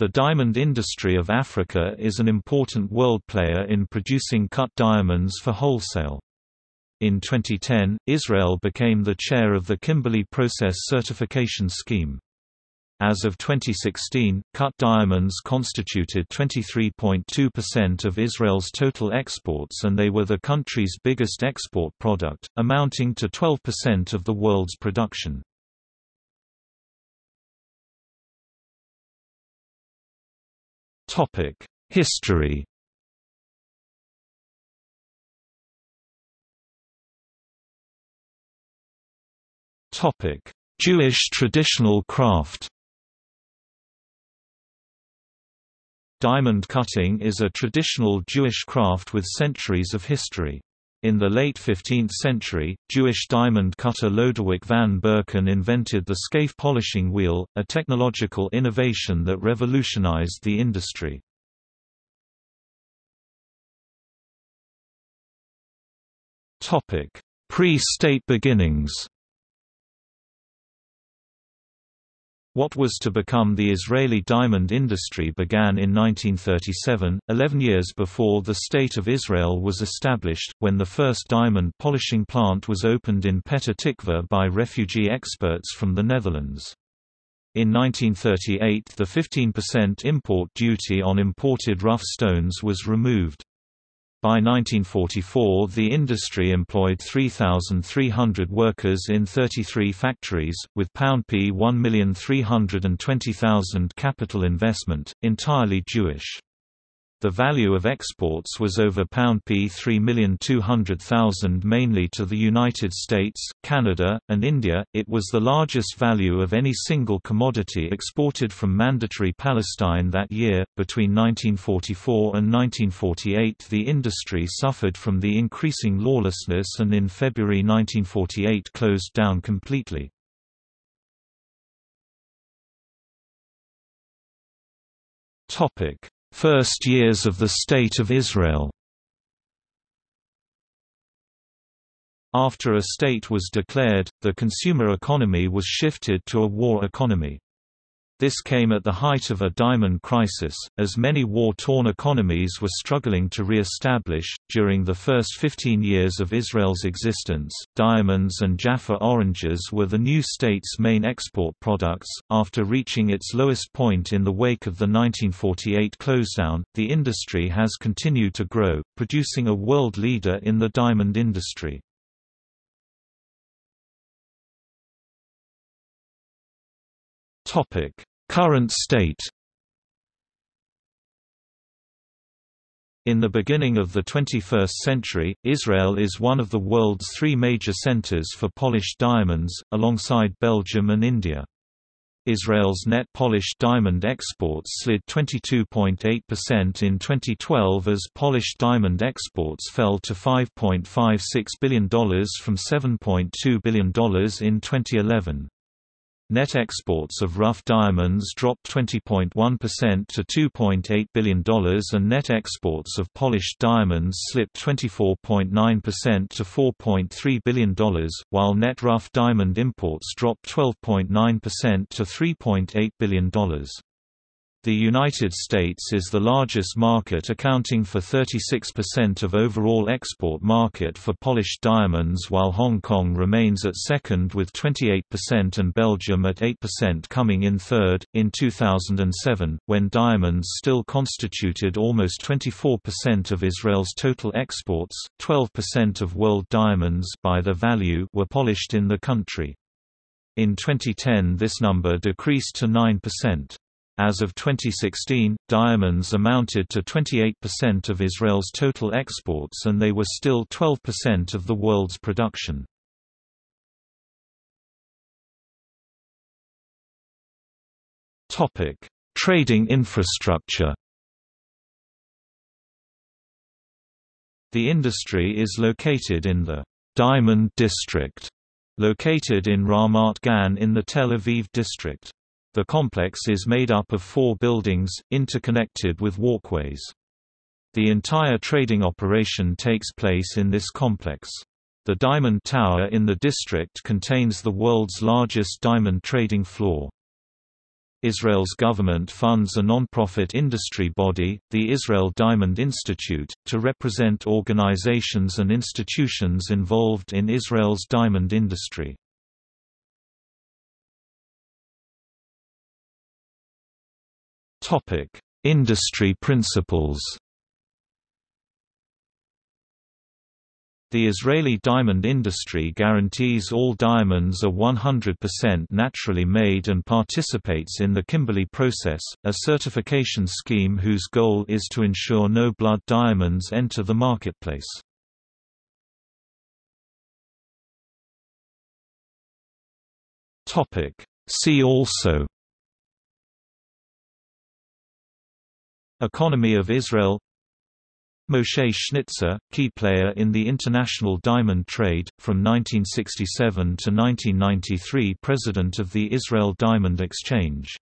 The diamond industry of Africa is an important world player in producing cut diamonds for wholesale. In 2010, Israel became the chair of the Kimberley Process Certification Scheme. As of 2016, cut diamonds constituted 23.2% of Israel's total exports and they were the country's biggest export product, amounting to 12% of the world's production. Topic: History. Topic: Jewish traditional craft. Diamond cutting is a traditional Jewish craft with centuries of history. In the late 15th century, Jewish diamond cutter Lodewijk van Berken invented the scaif polishing wheel, a technological innovation that revolutionized the industry. Pre-state beginnings What was to become the Israeli diamond industry began in 1937, 11 years before the State of Israel was established, when the first diamond polishing plant was opened in Petah Tikva by refugee experts from the Netherlands. In 1938 the 15% import duty on imported rough stones was removed. By 1944 the industry employed 3,300 workers in 33 factories, with £P 1,320,000 capital investment, entirely Jewish. The value of exports was over £P 3,200,000 mainly to the United States, Canada, and India. It was the largest value of any single commodity exported from Mandatory Palestine that year. Between 1944 and 1948, the industry suffered from the increasing lawlessness and in February 1948 closed down completely. Topic First years of the State of Israel After a state was declared, the consumer economy was shifted to a war economy. This came at the height of a diamond crisis, as many war-torn economies were struggling to re-establish. During the first 15 years of Israel's existence, diamonds and Jaffa oranges were the new state's main export products. After reaching its lowest point in the wake of the 1948 closedown, the industry has continued to grow, producing a world leader in the diamond industry. Topic Current state In the beginning of the 21st century, Israel is one of the world's three major centers for polished diamonds, alongside Belgium and India. Israel's net polished diamond exports slid 22.8% in 2012 as polished diamond exports fell to $5.56 billion from $7.2 billion in 2011. Net exports of rough diamonds dropped 20.1% to $2.8 billion and net exports of polished diamonds slipped 24.9% to $4.3 billion, while net rough diamond imports dropped 12.9% to $3.8 billion. The United States is the largest market accounting for 36% of overall export market for polished diamonds while Hong Kong remains at second with 28% and Belgium at 8% coming in third. In 2007, when diamonds still constituted almost 24% of Israel's total exports, 12% of world diamonds by their value were polished in the country. In 2010 this number decreased to 9%. As of 2016, diamonds amounted to 28% of Israel's total exports and they were still 12% of the world's production. Trading infrastructure The industry is located in the Diamond District, located in Ramat Gan in the Tel Aviv district. The complex is made up of four buildings, interconnected with walkways. The entire trading operation takes place in this complex. The Diamond Tower in the district contains the world's largest diamond trading floor. Israel's government funds a non-profit industry body, the Israel Diamond Institute, to represent organizations and institutions involved in Israel's diamond industry. Industry principles. The Israeli diamond industry guarantees all diamonds are 100% naturally made and participates in the Kimberley process, a certification scheme whose goal is to ensure no blood diamonds enter the marketplace. See also Economy of Israel. Moshe Schnitzer, key player in the international diamond trade, from 1967 to 1993 president of the Israel Diamond Exchange